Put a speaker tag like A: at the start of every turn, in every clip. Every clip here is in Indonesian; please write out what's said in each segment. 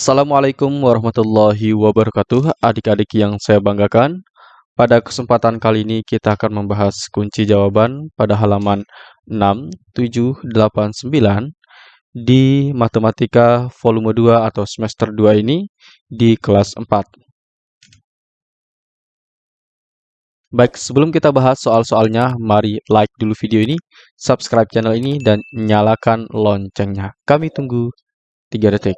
A: Assalamualaikum warahmatullahi wabarakatuh, adik-adik yang saya banggakan. Pada kesempatan kali ini kita akan membahas kunci jawaban pada halaman 6, 7, 8, 9 di Matematika Volume 2 atau semester 2 ini di kelas 4. Baik, sebelum kita bahas soal-soalnya, mari like dulu video ini, subscribe channel ini, dan nyalakan loncengnya. Kami tunggu 3 detik.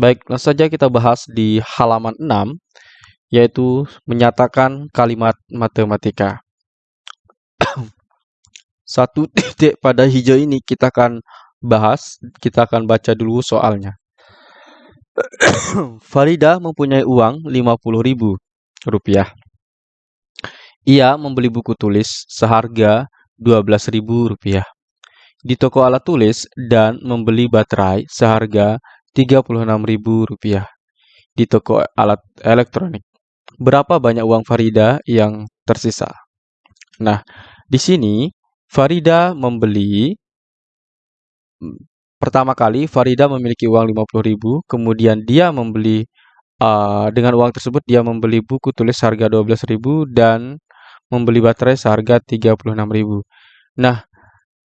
A: Baik, langsung saja kita bahas di halaman 6, yaitu menyatakan kalimat matematika. Satu titik pada hijau ini kita akan bahas, kita akan baca dulu soalnya. Farida mempunyai uang Rp50.000. Ia membeli buku tulis seharga Rp12.000 di toko alat tulis dan membeli baterai seharga Rp36.000 di toko alat elektronik. Berapa banyak uang Farida yang tersisa? Nah, di sini Farida membeli pertama kali Farida memiliki uang 50.000, kemudian dia membeli uh, dengan uang tersebut dia membeli buku tulis harga 12.000 dan membeli baterai seharga 36.000. Nah,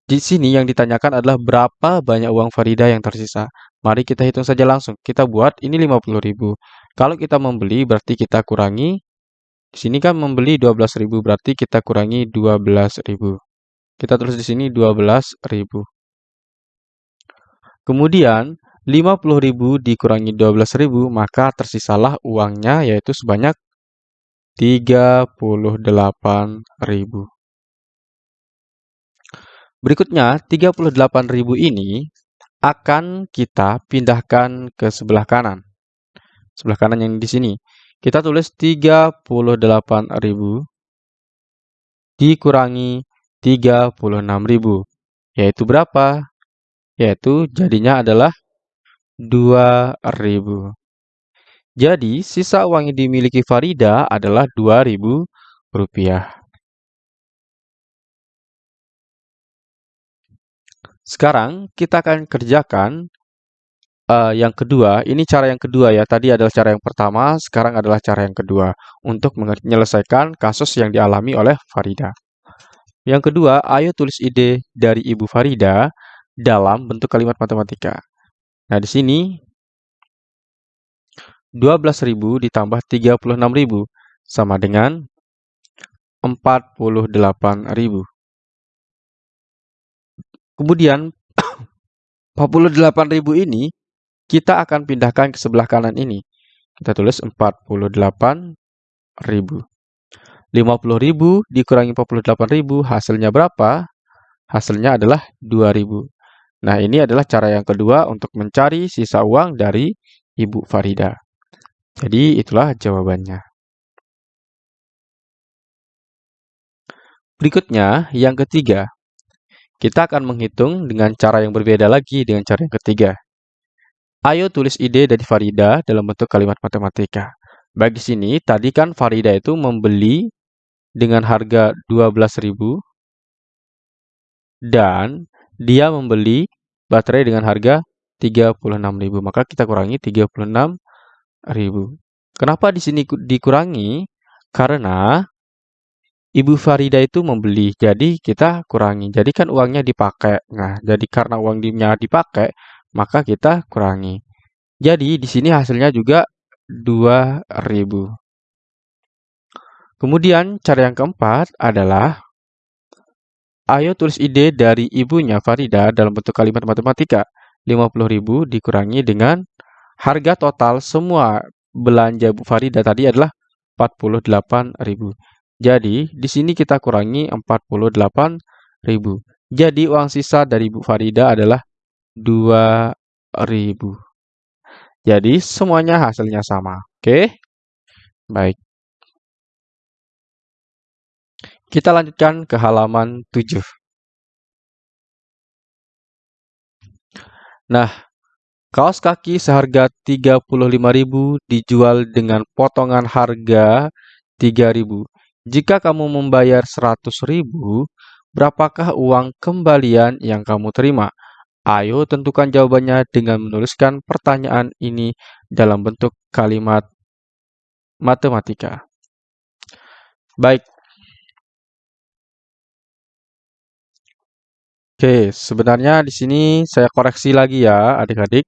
A: di sini yang ditanyakan adalah berapa banyak uang Farida yang tersisa. Mari kita hitung saja langsung. Kita buat ini 50.000. Kalau kita membeli berarti kita kurangi di sini kan membeli 12.000 berarti kita kurangi 12.000. Kita tulis di sini 12.000. Kemudian 50.000 dikurangi 12.000 maka tersisalah uangnya yaitu sebanyak 38.000. Berikutnya 38.000 ini akan kita pindahkan ke sebelah kanan. Sebelah kanan yang di sini. Kita tulis 38.000 dikurangi 36.000. Yaitu berapa? Yaitu jadinya adalah 2.000. Jadi, sisa uang yang dimiliki Farida adalah 2.000 rupiah. Sekarang kita akan kerjakan uh, yang kedua. Ini cara yang kedua ya. Tadi adalah cara yang pertama, sekarang adalah cara yang kedua untuk menyelesaikan kasus yang dialami oleh Farida. Yang kedua, ayo tulis ide dari Ibu Farida dalam bentuk kalimat matematika. Nah, di sini 12.000 ditambah 36.000 sama dengan 48.000. Kemudian 48.000 ini kita akan pindahkan ke sebelah kanan ini. Kita tulis 48.000. 50.000 dikurangi 48.000 hasilnya berapa? Hasilnya adalah 2.000. Nah, ini adalah cara yang kedua untuk mencari sisa uang dari Ibu Farida. Jadi, itulah jawabannya. Berikutnya, yang ketiga. Kita akan menghitung dengan cara yang berbeda lagi dengan cara yang ketiga. Ayo tulis ide dari Farida dalam bentuk kalimat matematika. Bagi sini, tadi kan Farida itu membeli dengan harga 12.000 dan dia membeli baterai dengan harga 36.000. Maka kita kurangi 36.000. Kenapa di sini dikurangi? Karena Ibu Farida itu membeli, jadi kita kurangi. Jadi kan uangnya dipakai. Nah, jadi karena uangnya dipakai, maka kita kurangi. Jadi di sini hasilnya juga 2000. Kemudian cara yang keempat adalah ayo tulis ide dari ibunya Farida dalam bentuk kalimat matematika. 50.000 dikurangi dengan harga total semua belanja Bu Farida tadi adalah 48.000. Jadi, di sini kita kurangi 48.000. Jadi, uang sisa dari Bu Farida adalah 2.000. Jadi, semuanya hasilnya sama. Oke? Baik. Kita lanjutkan ke halaman 7. Nah, kaos kaki seharga 35.000 dijual dengan potongan harga 3.000. Jika kamu membayar 100.000, berapakah uang kembalian yang kamu terima? Ayo tentukan jawabannya dengan menuliskan pertanyaan ini dalam bentuk kalimat matematika. Baik. Oke, sebenarnya di sini saya koreksi lagi ya, adik-adik.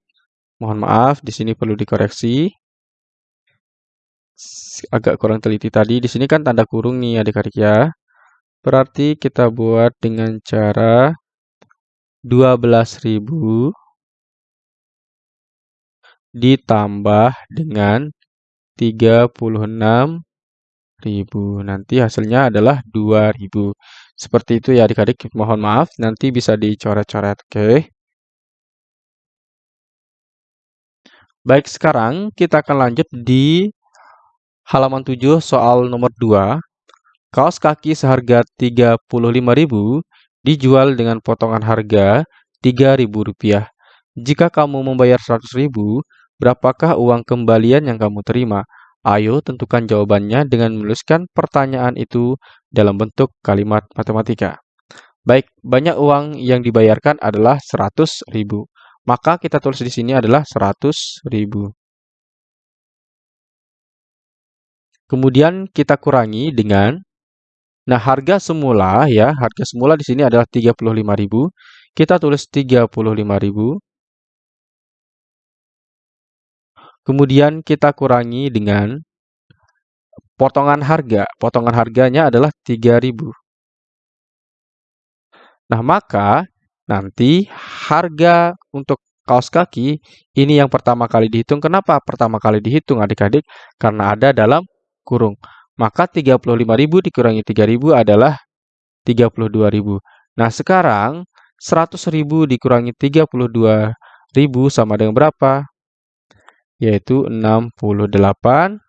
A: Mohon maaf, di sini perlu dikoreksi. Agak kurang teliti tadi. Di sini kan tanda kurung nih adik-adik ya. Berarti kita buat dengan cara 12.000 ditambah dengan 36.000. Nanti hasilnya adalah 2.000. Seperti itu ya adik-adik. Mohon maaf, nanti bisa dicoret-coret. Oke. Baik, sekarang kita akan lanjut di halaman 7 soal nomor 2. Kaos kaki seharga 35.000 dijual dengan potongan harga Rp3.000. Jika kamu membayar Rp100.000, berapakah uang kembalian yang kamu terima? Ayo tentukan jawabannya dengan menuliskan pertanyaan itu dalam bentuk kalimat matematika. Baik, banyak uang yang dibayarkan adalah Rp100.000. Maka kita tulis di sini adalah 100.000. Kemudian kita kurangi dengan Nah, harga semula ya, harga semula di sini adalah 35.000. Kita tulis 35.000. Kemudian kita kurangi dengan potongan harga. Potongan harganya adalah 3.000. Nah, maka Nanti harga untuk kaos kaki ini yang pertama kali dihitung. Kenapa pertama kali dihitung adik-adik? Karena ada dalam kurung. Maka 35.000 dikurangi 3.000 adalah 32.000. Nah, sekarang 100.000 dikurangi 32.000 sama dengan berapa? Yaitu 68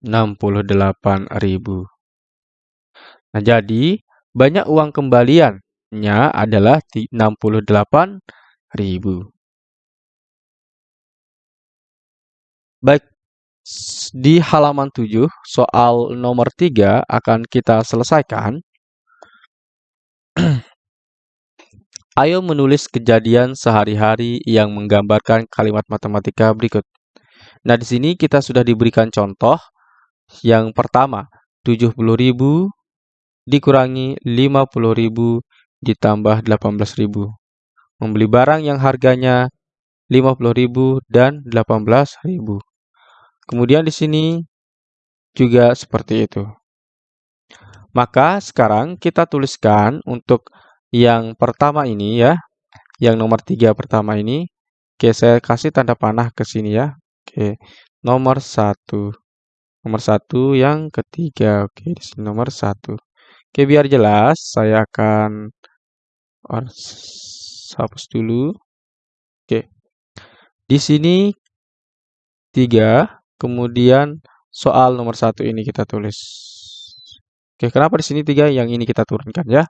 A: 68.000. Nah, jadi banyak uang kembalian nya adalah 68.000. Baik, di halaman 7, soal nomor 3 akan kita selesaikan. Ayo menulis kejadian sehari-hari yang menggambarkan kalimat matematika berikut. Nah, di sini kita sudah diberikan contoh. Yang pertama, 70.000 dikurangi 50.000 ditambah 18.000. Membeli barang yang harganya 50.000 dan 18.000. Kemudian di sini juga seperti itu. Maka sekarang kita tuliskan untuk yang pertama ini ya, yang nomor tiga pertama ini. Oke, saya kasih tanda panah ke sini ya. Oke, nomor satu. Nomor satu yang ketiga. Oke, di sini nomor satu. Oke, biar jelas, saya akan hapus dulu. Oke. Di sini tiga, kemudian soal nomor satu ini kita tulis. Oke, kenapa di sini tiga? Yang ini kita turunkan ya.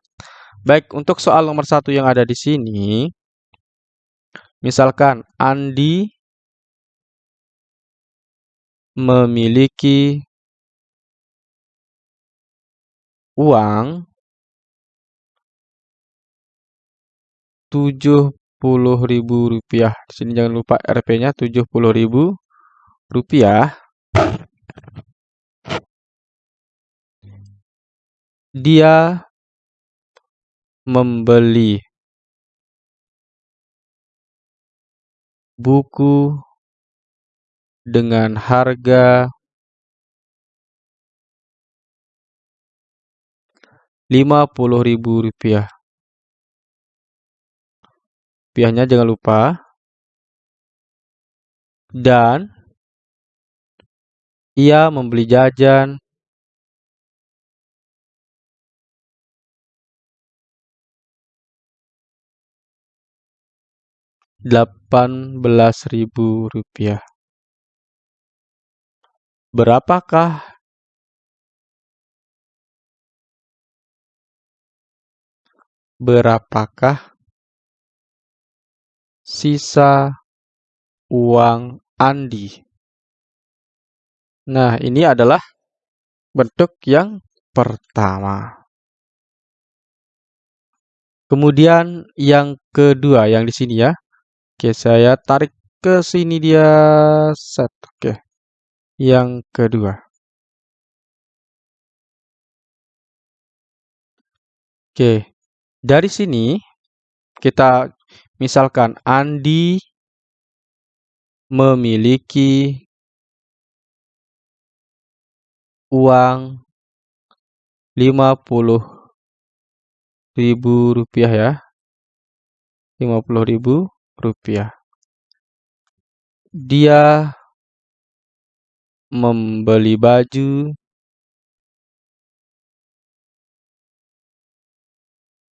A: Baik, untuk soal nomor satu yang ada di sini, misalkan Andi memiliki uang tujuh puluh ribu rupiah. Di sini jangan lupa Rp-nya tujuh puluh ribu rupiah. Dia membeli buku dengan harga lima puluh ribu rupiah rupiahnya jangan lupa. Dan ia membeli jajan delapan belas ribu rupiah. Berapakah berapakah sisa uang Andi. Nah, ini adalah bentuk yang pertama. Kemudian yang kedua yang di sini ya. Oke, saya tarik ke sini dia set. Oke. Yang kedua. Oke. Dari sini kita misalkan Andi memiliki uang lima puluh ribu rupiah ya. lima puluh ribu rupiah. Dia membeli baju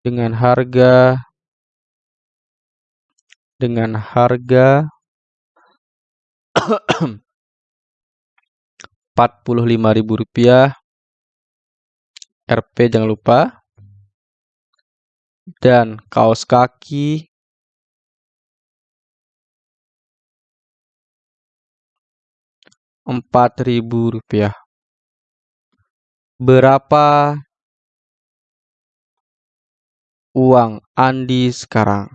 A: dengan harga dengan harga Rp45.000 Rp jangan lupa. Dan kaos kaki. Rp4.000 berapa uang Andi sekarang?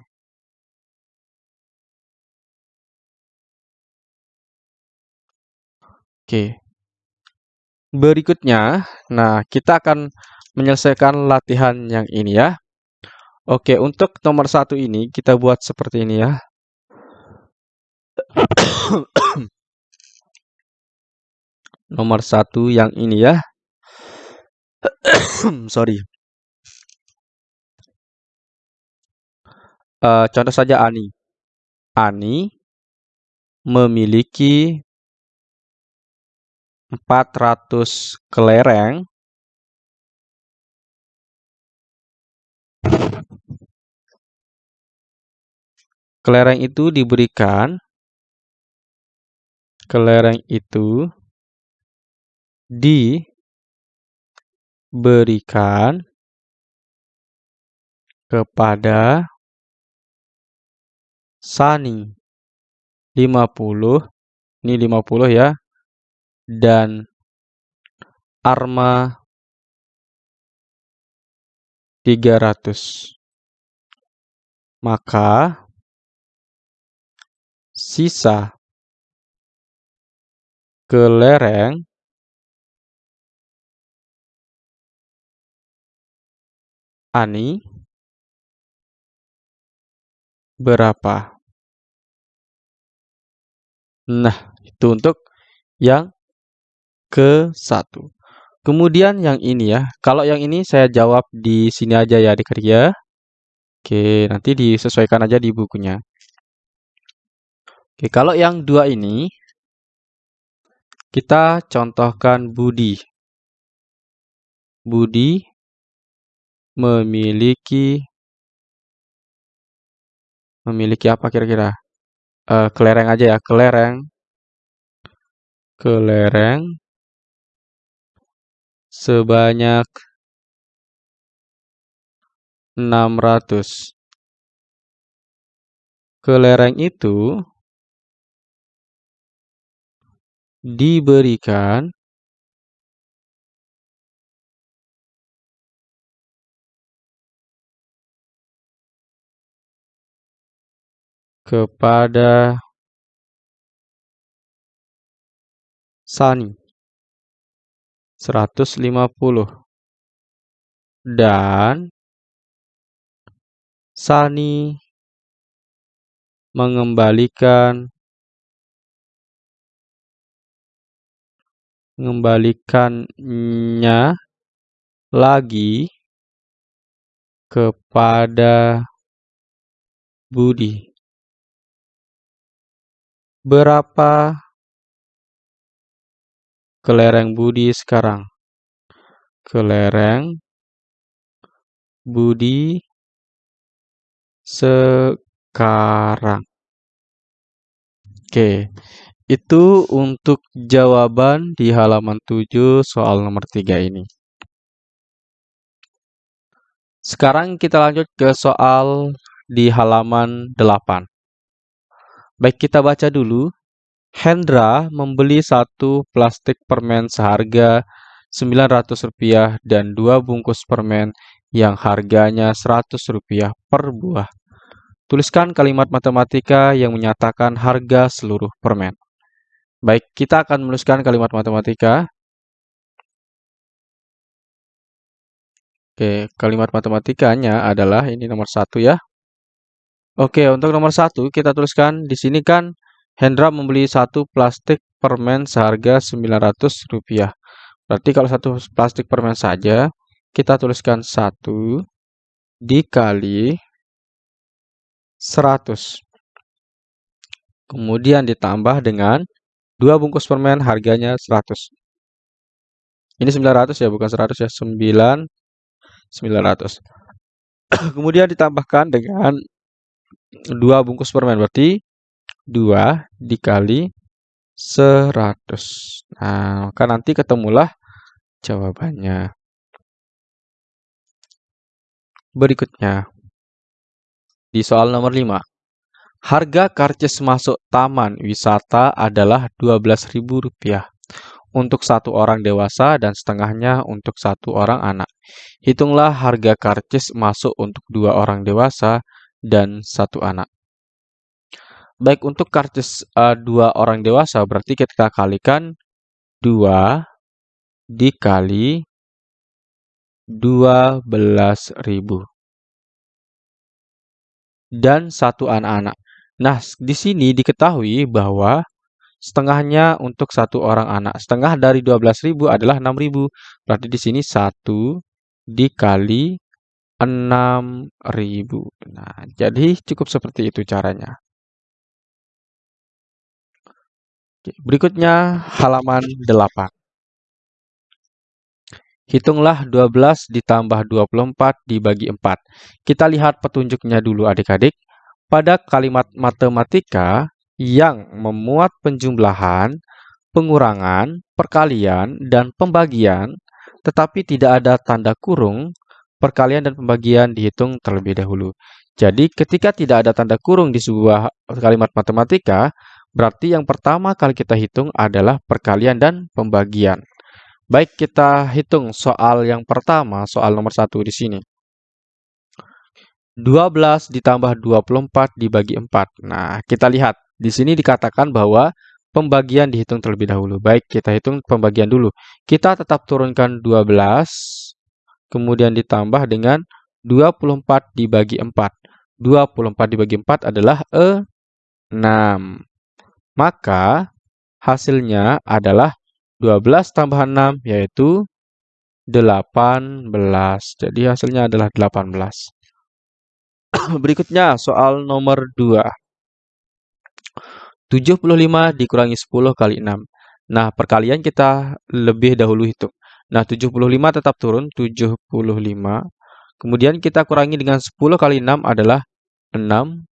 A: Oke. Berikutnya, nah kita akan menyelesaikan latihan yang ini ya. Oke, untuk nomor satu ini kita buat seperti ini ya. nomor satu yang ini ya. Sorry. Uh, contoh saja Ani. Ani memiliki 400 kelereng. Kelereng itu diberikan. Kelereng itu diberikan kepada Sani. 50 ini 50 ya dan Arma 300. Maka sisa kelereng Ani berapa? Nah, itu untuk yang ke satu. Kemudian yang ini ya, kalau yang ini saya jawab di sini aja ya adik-adik ya. Oke, nanti disesuaikan aja di bukunya. Oke, kalau yang dua ini, kita contohkan Budi. Budi memiliki memiliki apa kira-kira? Uh, kelereng aja ya, kelereng. Kelereng sebanyak enam ratus. Kelereng itu diberikan kepada Sani 150 dan Sani mengembalikan mengembalikannya lagi kepada Budi. Berapa kelereng Budi sekarang. Kelereng Budi sekarang. Oke, itu untuk jawaban di halaman 7 soal nomor 3 ini. Sekarang kita lanjut ke soal di halaman 8. Baik, kita baca dulu Hendra membeli satu plastik permen seharga Rp900 dan dua bungkus permen yang harganya Rp100 per buah. Tuliskan kalimat matematika yang menyatakan harga seluruh permen. Baik, kita akan menuliskan kalimat matematika. Oke, kalimat matematikanya adalah ini nomor satu ya. Oke, untuk nomor satu kita tuliskan di sini kan Hendra membeli satu plastik permen seharga Rp900. Berarti kalau satu plastik permen saja, kita tuliskan satu dikali 100. Kemudian ditambah dengan dua bungkus permen harganya 100. Ini 900 ya, bukan 100 ya. 9 900. Kemudian ditambahkan dengan dua bungkus permen berarti 2 dikali 100. Nah, maka nanti ketemulah jawabannya. Berikutnya, di soal nomor 5. Harga karcis masuk taman wisata adalah Rp12.000 untuk satu orang dewasa dan setengahnya untuk satu orang anak. Hitunglah harga karcis masuk untuk dua orang dewasa dan satu anak. Baik, untuk karcis uh, dua orang dewasa berarti kita kalikan 2 dikali 12.000 dan satu anak-anak. Nah, di sini diketahui bahwa setengahnya untuk satu orang anak. Setengah dari 12.000 adalah 6.000. Berarti di sini 1 dikali 6.000. Nah, jadi cukup seperti itu caranya. Berikutnya halaman 8. Hitunglah 12 ditambah 24 dibagi 4. Kita lihat petunjuknya dulu adik-adik. Pada kalimat matematika yang memuat penjumlahan, pengurangan, perkalian, dan pembagian, tetapi tidak ada tanda kurung, perkalian dan pembagian dihitung terlebih dahulu. Jadi ketika tidak ada tanda kurung di sebuah kalimat matematika, berarti yang pertama kali kita hitung adalah perkalian dan pembagian. Baik, kita hitung soal yang pertama, soal nomor satu di sini. 12 ditambah 24 dibagi 4. Nah, kita lihat. Di sini dikatakan bahwa pembagian dihitung terlebih dahulu. Baik, kita hitung pembagian dulu. Kita tetap turunkan 12, kemudian ditambah dengan 24 dibagi 4. 24 dibagi 4 adalah 6. Maka hasilnya adalah 12 tambah 6 yaitu 18. Jadi hasilnya adalah 18. Berikutnya soal nomor 2. 75 dikurangi 10 kali 6. Nah, perkalian kita lebih dahulu hitung. Nah, 75 tetap turun, 75. Kemudian kita kurangi dengan 10 kali 6 adalah 60.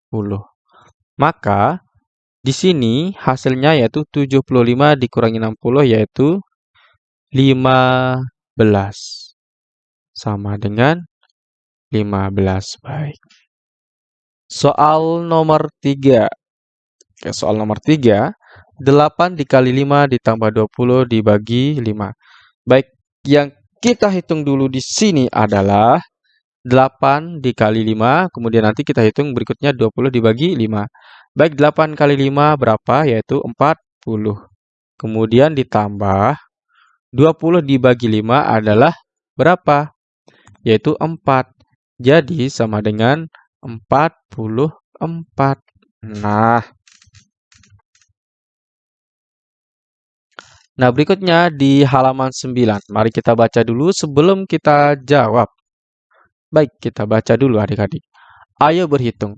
A: Maka di sini hasilnya yaitu 75 dikurangi 60 yaitu 15. Sama dengan 15. Baik. Soal nomor 3. Oke, soal nomor 3. 8 dikali 5 ditambah 20 dibagi 5. Baik, yang kita hitung dulu di sini adalah 8 dikali 5, kemudian nanti kita hitung berikutnya 20 dibagi 5. Baik, 8 kali 5 berapa? Yaitu 40. Kemudian ditambah 20 dibagi 5 adalah berapa? Yaitu 4. Jadi sama dengan 44. Nah. Nah, berikutnya di halaman 9. Mari kita baca dulu sebelum kita jawab. Baik, kita baca dulu adik-adik. Ayo berhitung.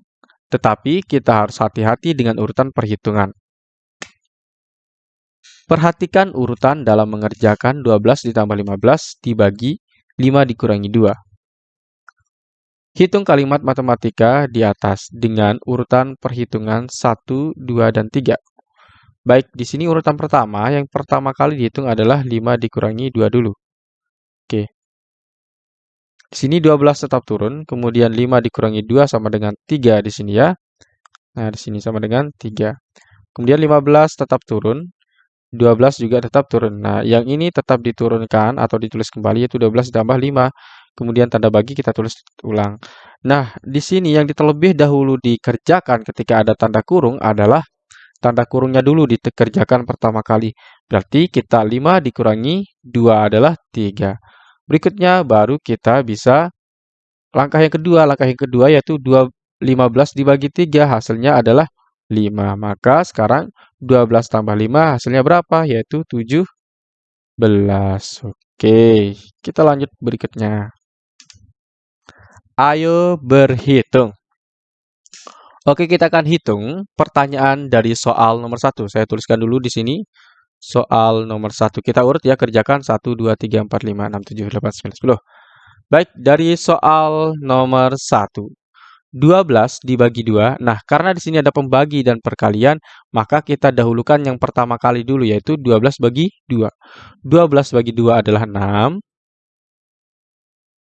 A: Tetapi kita harus hati-hati dengan urutan perhitungan. Perhatikan urutan dalam mengerjakan 12 ditambah 15 dibagi 5 dikurangi 2. Hitung kalimat matematika di atas dengan urutan perhitungan 1, 2, dan 3. Baik, di sini urutan pertama, yang pertama kali dihitung adalah 5 dikurangi 2 dulu. Oke. Di sini 12 tetap turun, kemudian 5 dikurangi 2 sama dengan 3 di sini ya. Nah, di sini sama dengan 3. Kemudian 15 tetap turun, 12 juga tetap turun. Nah, yang ini tetap diturunkan atau ditulis kembali yaitu 12 ditambah 5. kemudian tanda bagi kita tulis ulang. Nah, di sini yang terlebih dahulu dikerjakan ketika ada tanda kurung adalah tanda kurungnya dulu dikerjakan pertama kali. Berarti kita 5 dikurangi 2 adalah 3. Berikutnya baru kita bisa langkah yang kedua. Langkah yang kedua yaitu 2, 15 dibagi 3 hasilnya adalah 5. Maka sekarang 12 tambah 5 hasilnya berapa? Yaitu 17. Oke, kita lanjut berikutnya. Ayo berhitung. Oke, kita akan hitung pertanyaan dari soal nomor 1. Saya tuliskan dulu di sini. Soal nomor 1. Kita urut ya, kerjakan 1, 2, 3, 4, 5, 6, 7, 8, 9, 10. Baik, dari soal nomor 1. 12 dibagi 2. Nah, karena di sini ada pembagi dan perkalian, maka kita dahulukan yang pertama kali dulu, yaitu 12 bagi 2. 12 bagi 2 adalah 6.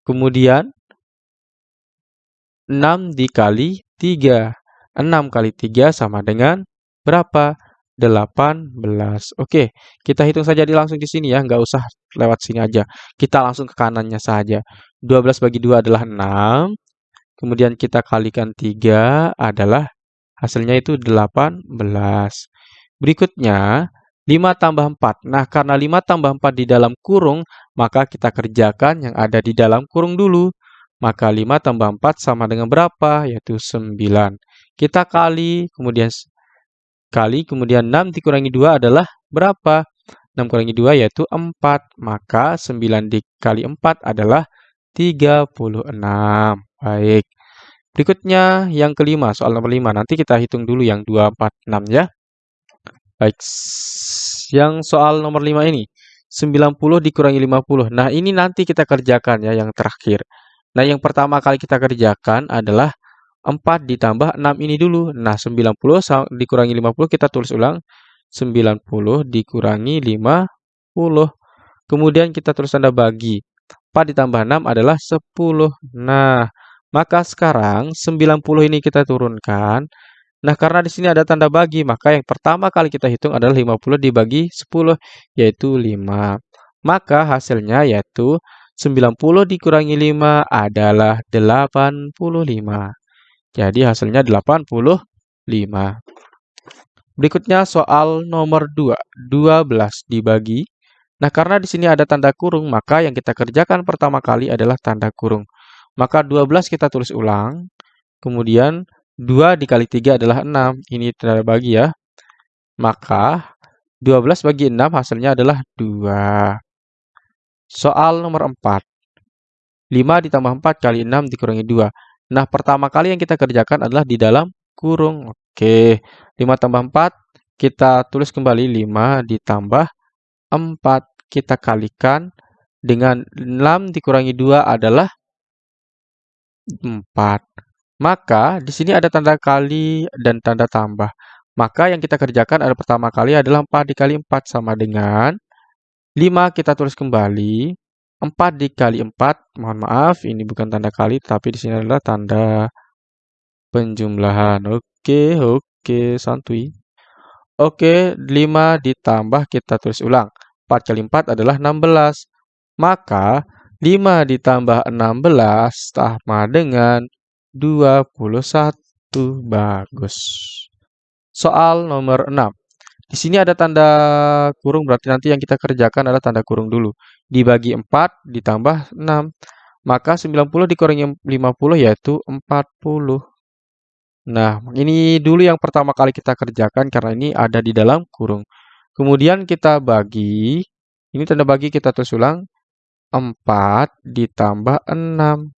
A: Kemudian, 6 dikali 3. 6 kali 3 sama dengan berapa? 18. Oke, kita hitung saja di langsung di sini ya, nggak usah lewat sini aja. Kita langsung ke kanannya saja. 12 bagi 2 adalah 6 kemudian kita kalikan 3 adalah hasilnya itu 18. Berikutnya, 5 tambah 4. Nah, karena 5 tambah 4 di dalam kurung, maka kita kerjakan yang ada di dalam kurung dulu. Maka 5 tambah 4 sama dengan berapa? Yaitu 9. Kita kali, kemudian kali, kemudian 6 dikurangi 2 adalah berapa? 6 kurangi 2 yaitu 4. Maka 9 dikali 4 adalah 36. Baik. Berikutnya yang kelima, soal nomor 5. Nanti kita hitung dulu yang 2, 4, 6 ya. Baik. Yang soal nomor 5 ini. 90 dikurangi 50. Nah, ini nanti kita kerjakan ya yang terakhir. Nah, yang pertama kali kita kerjakan adalah 4 ditambah 6 ini dulu. Nah, 90 dikurangi 50 kita tulis ulang. 90 dikurangi 50. Kemudian kita tulis tanda bagi. 4 ditambah 6 adalah 10. Nah, maka sekarang 90 ini kita turunkan. Nah, karena di sini ada tanda bagi, maka yang pertama kali kita hitung adalah 50 dibagi 10, yaitu 5. Maka hasilnya yaitu 90 dikurangi 5 adalah 85. Jadi hasilnya 85. Berikutnya soal nomor 2. 12 dibagi. Nah, karena di sini ada tanda kurung, maka yang kita kerjakan pertama kali adalah tanda kurung. Maka 12 kita tulis ulang. Kemudian 2 dikali 3 adalah 6. Ini tanda bagi ya. Maka 12 bagi 6 hasilnya adalah 2. Soal nomor 4. 5 ditambah 4 kali 6 dikurangi 2. Nah, pertama kali yang kita kerjakan adalah di dalam kurung. Oke, 5 tambah 4, kita tulis kembali 5 ditambah 4. Kita kalikan dengan 6 dikurangi 2 adalah 4. Maka di sini ada tanda kali dan tanda tambah. Maka yang kita kerjakan adalah pertama kali adalah 4 dikali 4 sama dengan 5 kita tulis kembali. 4 dikali 4, mohon maaf ini bukan tanda kali tapi di sini adalah tanda penjumlahan. Oke, oke, santuy. Oke, 5 ditambah kita tulis ulang. 4 kali 4 adalah 16. Maka 5 ditambah 16 sama dengan 21. Bagus. Soal nomor 6. Di sini ada tanda kurung, berarti nanti yang kita kerjakan adalah tanda kurung dulu. Dibagi 4 ditambah 6. Maka 90 dikurangi 50 yaitu 40. Nah, ini dulu yang pertama kali kita kerjakan karena ini ada di dalam kurung. Kemudian kita bagi, ini tanda bagi kita tulis ulang, 4 ditambah 6.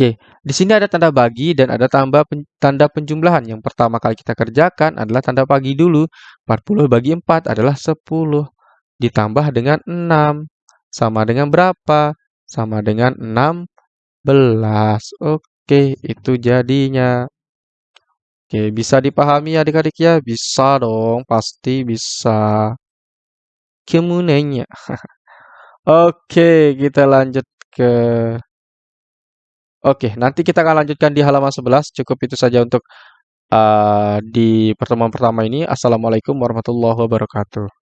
A: Oke, di sini ada tanda bagi dan ada tambah pen, tanda penjumlahan. Yang pertama kali kita kerjakan adalah tanda bagi dulu. 40 bagi 4 adalah 10. Ditambah dengan 6. Sama dengan berapa? Sama dengan 16. Oke, itu jadinya. Oke, bisa dipahami adik-adik ya? Bisa dong, pasti bisa. Kemudiannya. Oke, kita lanjut ke Oke, nanti kita akan lanjutkan di halaman 11. Cukup itu saja untuk uh, di pertemuan pertama ini. Assalamualaikum warahmatullahi wabarakatuh.